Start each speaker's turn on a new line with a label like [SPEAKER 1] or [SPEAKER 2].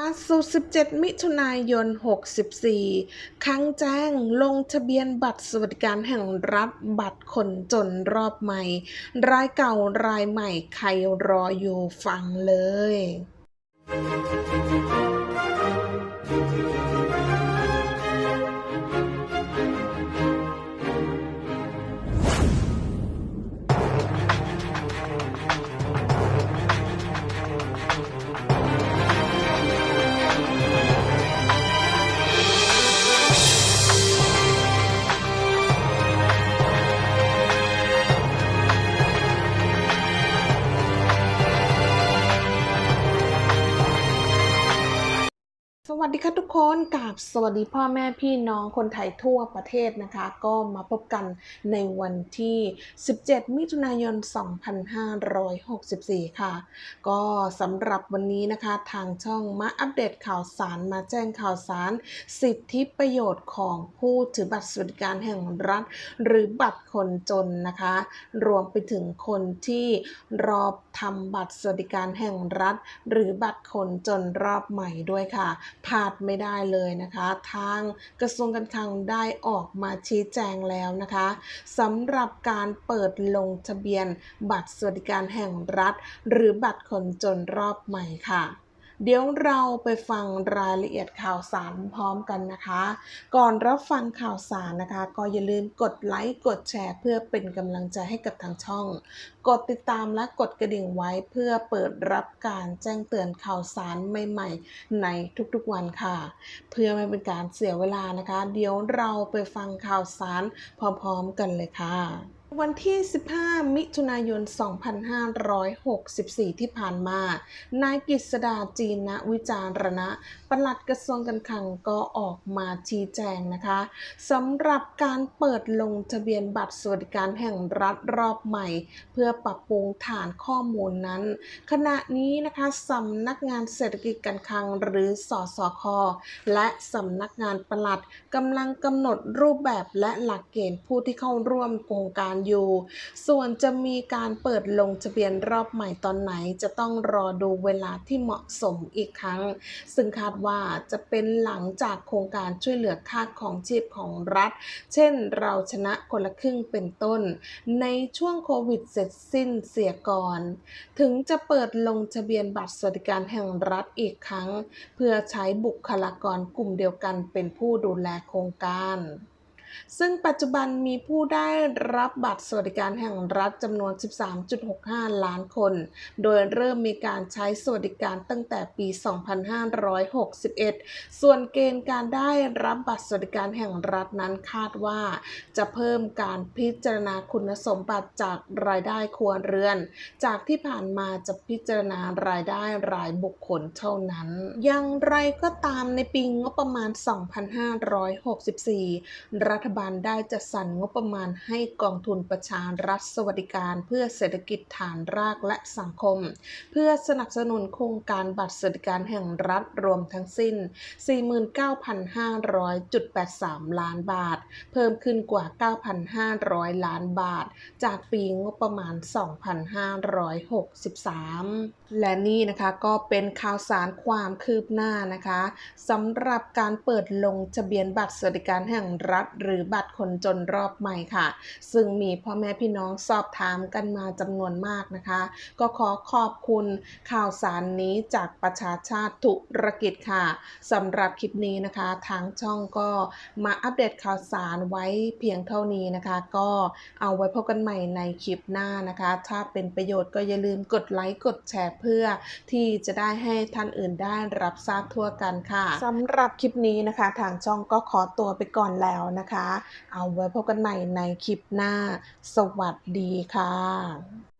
[SPEAKER 1] ล่าสุด 17 มิถุนายน 64 ครั้งแจ้งลงทะเบียนบัตรสวัสดิการแห่งรัฐบัตรคนจนรอบใหม่ รายเก่ารายใหม่ ใครรออยู่ฟังเลย วัสดีค่ะทุกคนกับสวัสดีพ่อแม่พี่น้องคนไทยทั่วประเทศนะคะ ก็มาพบกันในวันที่ 17 มิถุนายน 2564 ค่ะ ก็สำหรับวันนี้นะคะทางช่องมาอัปเดตข่าวสารมาแจ้งข่าวสาร สิทธิประโยชน์ของผู้ถือบัตรสวัสดิการแห่งรัฐ หรือบัตรคนจนนะคะ รวมไปถึงคนที่รอทำบัตรสวัสดิการแห่งรัฐ หรือบัตรคนจนรอบใหม่ด้วยค่ะพลาดไม่ได้เลยนะคะ ทางกระทรวงการคลังได้ออกมาชี้แจงแล้วนะคะสำหรับการเปิดลงทะเบียนบัตรสวัสดิการแห่งรัฐ หรือบัตรคนจนรอบใหม่ค่ะ เดี๋ยวเราไปฟังรายละเอียดข่าวสารพร้อมกันนะคะ ก่อนรับฟังข่าวสารนะคะ ก็อย่าลืมกดไลค์กดแชร์ เพื่อเป็นกำลังใจให้กับทางช่อง กดติดตามและกดกระดิ่งไว้เพื่อเปิดรับการแจ้งเตือนข่าวสารใหม่ๆ ในทุกๆวันค่ะ เพื่อไม่เป็นการเสียเวลานะคะ เดี๋ยวเราไปฟังข่าวสารพร้อมๆกันเลยค่ะ วันที่ 15 มิถุนายน 2564 ที่ผ่านมา นายกฤษดาจีนวิจารณะ ประหลัดกระทรวงการคลังก็ออกมาชี้แจงนะคะสำหรับการเปิดลงทะเบียนบัตรสวัสดิการแห่งรัฐรอบใหม่ เพื่อปรับปรุงฐานข้อมูลนั้น ขณะนี้นะคะสำนักงานเศรษฐกิจการคลังหรือสอสคและสำนักงานประหลัดกำลังกำหนดรูปแบบและหลักเกณฑ์ผู้ที่เข้าร่วมโครงการอยู่ ส่วนจะมีการเปิดลงทะเบียนรอบใหม่ตอนไหน จะต้องรอดูเวลาที่เหมาะสมอีกครั้ง ซึ่งคาดว่าจะเป็นหลังจากโครงการช่วยเหลือค่าของชีพของรัฐ เช่นเราชนะคนละครึ่งเป็นต้น ในช่วงโควิดเสร็จสิ้นเสียก่อน ถึงจะเปิดลงทะเบียนบัตรสวัสดิการแห่งรัฐอีกครั้ง เพื่อใช้บุคลากรกลุ่มเดียวกันเป็นผู้ดูแลโครงการ ซึ่งปัจจุบันมีผู้ได้รับบัตรสวัสดิการแห่งรัฐจำนวน 13.65 ล้านคน โดยเริ่มมีการใช้สวัสดิการตั้งแต่ปี 2561 ส่วนเกณฑ์การได้รับบัตรสวัสดิการแห่งรัฐนั้นคาดว่า จะเพิ่มการพิจารณาคุณสมบัติจากรายได้ครัวเรือน จากที่ผ่านมาจะพิจารณารายได้รายบุคคลเท่านั้น อย่างไรก็ตามในปีงบประมาณ 2564 รัฐฐบาลได้จัดสรรงบประมาณให้กองทุนประชารัฐสวัสดิการ เพื่อเศรษฐกิจฐานรากและสังคม เพื่อสนับสนุนโครงการบัตรสวัสดิการแห่งรัฐรวมทั้งสิ้น 49,500.83 ล้านบาท เพิ่มขึ้นกว่า 9,500 ล้านบาท จากปีงบประมาณ 2563 และนี่นะคะก็เป็นข่าวสารความคืบหน้านะคะสำหรับการเปิดลงทะเบียนบัตรสวัสดิการแห่งรัฐหรือบัตรคนจนรอบใหม่ค่ะ ซึ่งมีพ่อแม่พี่น้องสอบถามกันมาจำนวนมากนะคะ ก็ขอขอบคุณข่าวสารนี้จากประชาชาติธุรกิจค่ะสำหรับคลิปนี้นะคะ ทางช่องก็มาอัปเดตข่าวสารไว้เพียงเท่านี้นะคะ ก็เอาไว้พบกันใหม่ในคลิปหน้านะคะ ถ้าเป็นประโยชน์ก็อย่าลืมกดไลค์กดแชร์เพื่อที่จะได้ให้ท่านอื่นได้รับทราบทั่วกันค่ะสำหรับคลิปนี้นะคะ ทางช่องก็ขอตัวไปก่อนแล้วนะคะเอาไว้พบกันใหม่ในคลิปหน้า สวัสดีค่ะ